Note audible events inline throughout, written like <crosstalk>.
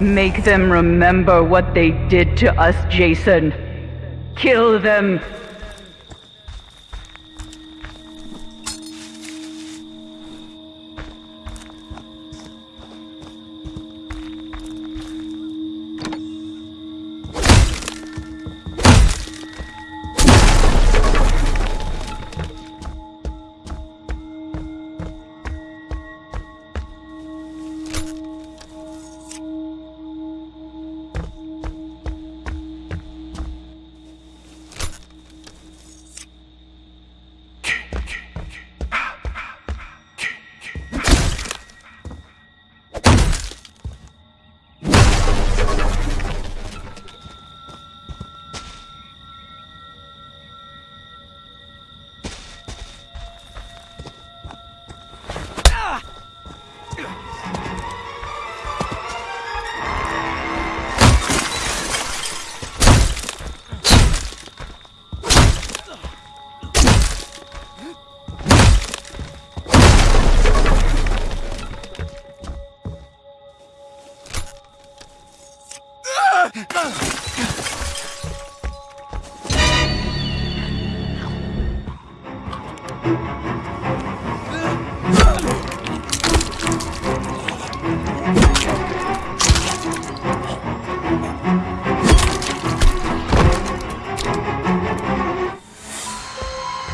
Make them remember what they did to us, Jason. Kill them.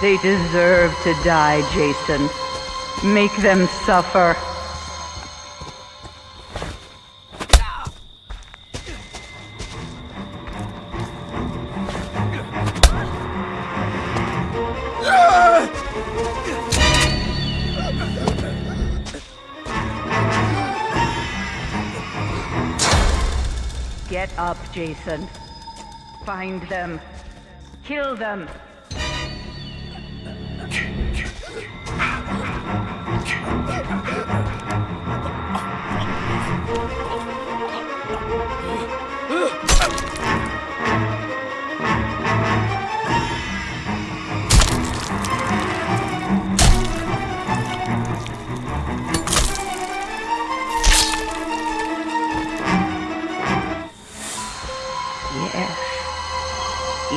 They deserve to die, Jason. Make them suffer. Up, Jason. Find them. Kill them. <laughs>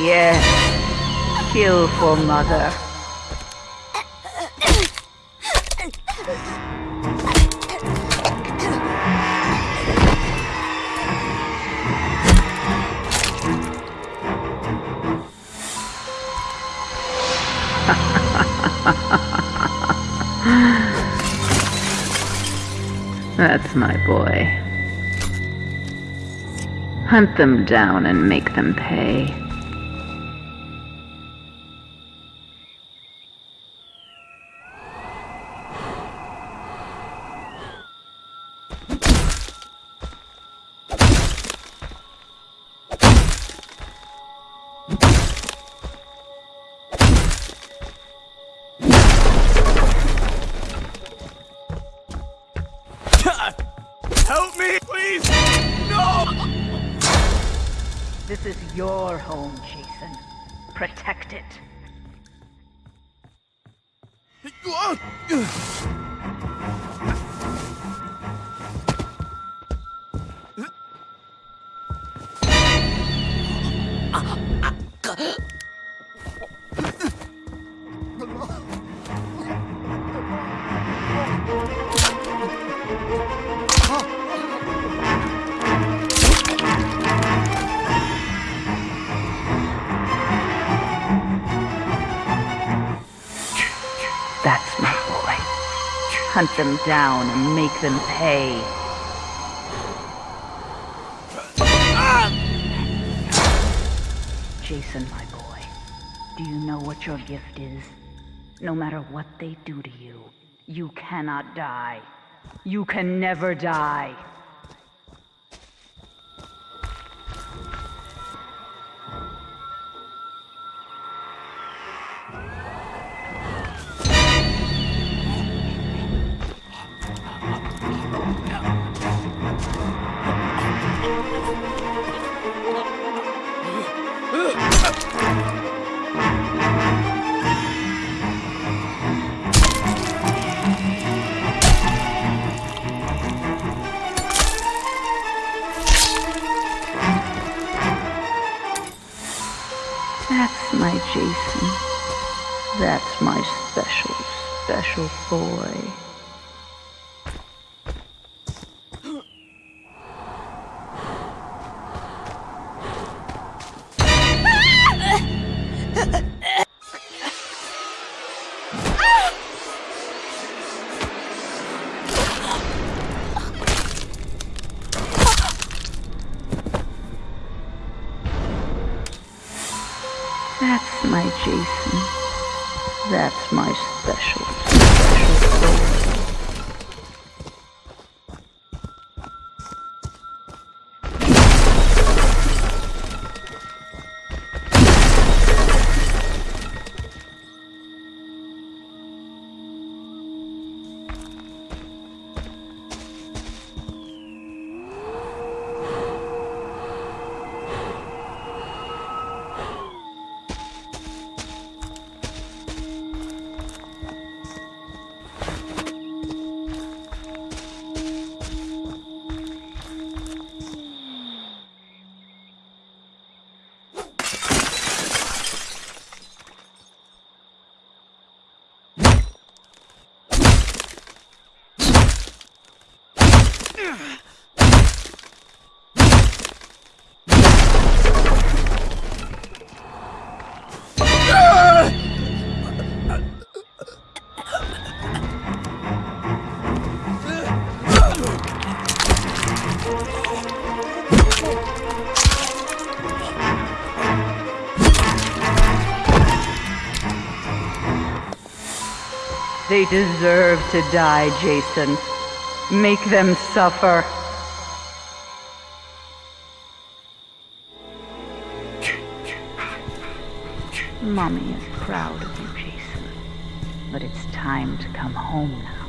Yes. Kill for mother. <laughs> That's my boy. Hunt them down and make them pay. This is your home, Jason. Protect it. Ah! That's my boy. Hunt them down and make them pay. Jason, my boy, do you know what your gift is? No matter what they do to you, you cannot die. You can never die. My special, special boy. That's my Jason. That's my special, special They deserve to die, Jason. Make them suffer. Mommy is proud of you, Jason. But it's time to come home now.